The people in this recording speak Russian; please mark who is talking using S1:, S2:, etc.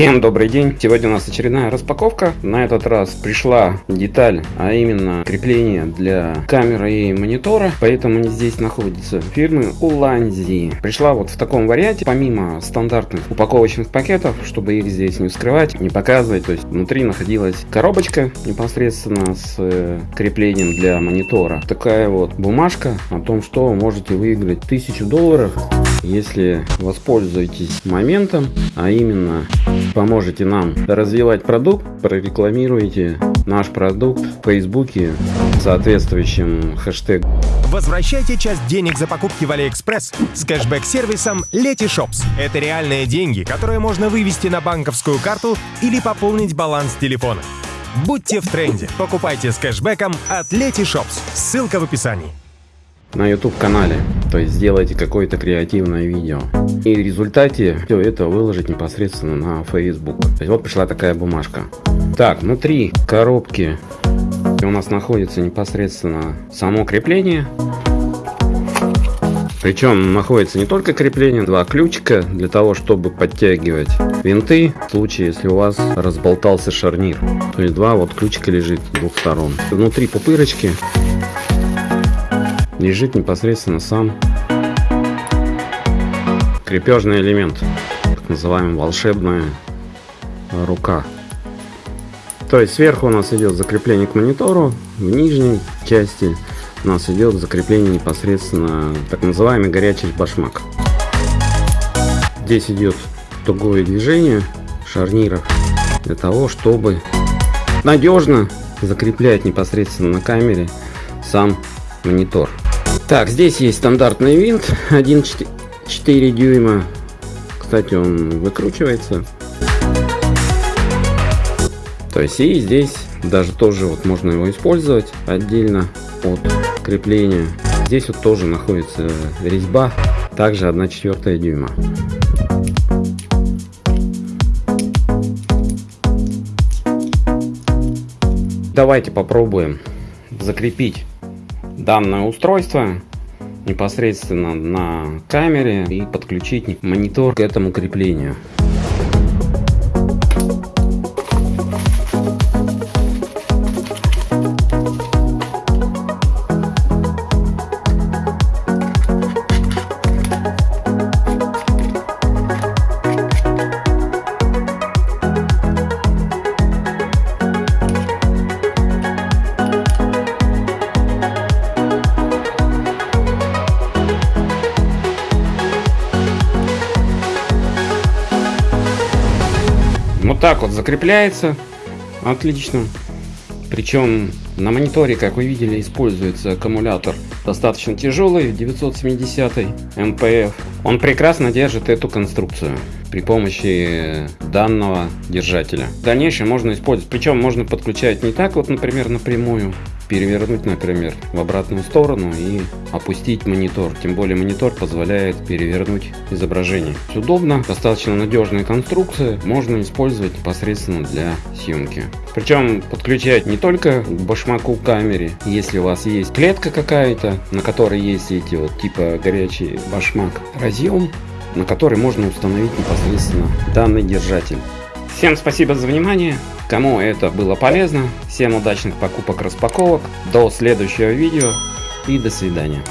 S1: Всем добрый день! Сегодня у нас очередная распаковка. На этот раз пришла деталь, а именно крепление для камеры и монитора. Поэтому здесь находятся фирмы Уланзи. Пришла вот в таком варианте, помимо стандартных упаковочных пакетов, чтобы их здесь не скрывать, не показывать. То есть внутри находилась коробочка непосредственно с э, креплением для монитора. Такая вот бумажка о том, что можете выиграть 1000 долларов если воспользуетесь моментом, а именно поможете нам развивать продукт, прорекламируете наш продукт в Фейсбуке соответствующим хэштегом.
S2: Возвращайте часть денег за покупки в Алиэкспресс с кэшбэк-сервисом Letyshops. Это реальные деньги, которые можно вывести на банковскую карту или пополнить баланс телефона. Будьте в тренде. Покупайте с кэшбэком от Letyshops. Ссылка в описании
S1: на YouTube канале. То есть сделайте какое-то креативное видео. И в результате все это выложить непосредственно на Facebook. То есть вот пришла такая бумажка. Так, внутри коробки у нас находится непосредственно само крепление. Причем находится не только крепление, два ключика для того, чтобы подтягивать винты в случае, если у вас разболтался шарнир. То есть два вот ключика лежит с двух сторон. Внутри пупырочки лежит непосредственно сам крепежный элемент, так называемая волшебная рука. То есть сверху у нас идет закрепление к монитору, в нижней части у нас идет закрепление непосредственно так называемый горячий башмак. Здесь идет тугое движение шарниров для того, чтобы надежно закреплять непосредственно на камере сам монитор. Так, здесь есть стандартный винт 1,4 дюйма. Кстати, он выкручивается. То есть и здесь даже тоже вот можно его использовать отдельно от крепления. Здесь вот тоже находится резьба, также 1,4 дюйма. Давайте попробуем закрепить данное устройство непосредственно на камере и подключить монитор к этому креплению. Вот так вот закрепляется. Отлично. Причем на мониторе, как вы видели, используется аккумулятор достаточно тяжелый, 970 МПФ. Он прекрасно держит эту конструкцию при помощи данного держателя. В дальнейшем можно использовать, причем можно подключать не так вот, например, напрямую, перевернуть, например, в обратную сторону и опустить монитор. Тем более монитор позволяет перевернуть изображение. Удобно, достаточно надежная конструкция, можно использовать непосредственно для съемки. Причем подключать не только к башмаку камере, если у вас есть клетка какая-то, на которой есть эти вот типа горячий башмак разъем, на который можно установить непосредственно данный держатель. Всем спасибо за внимание. Кому это было полезно, всем удачных покупок распаковок. До следующего видео и до свидания.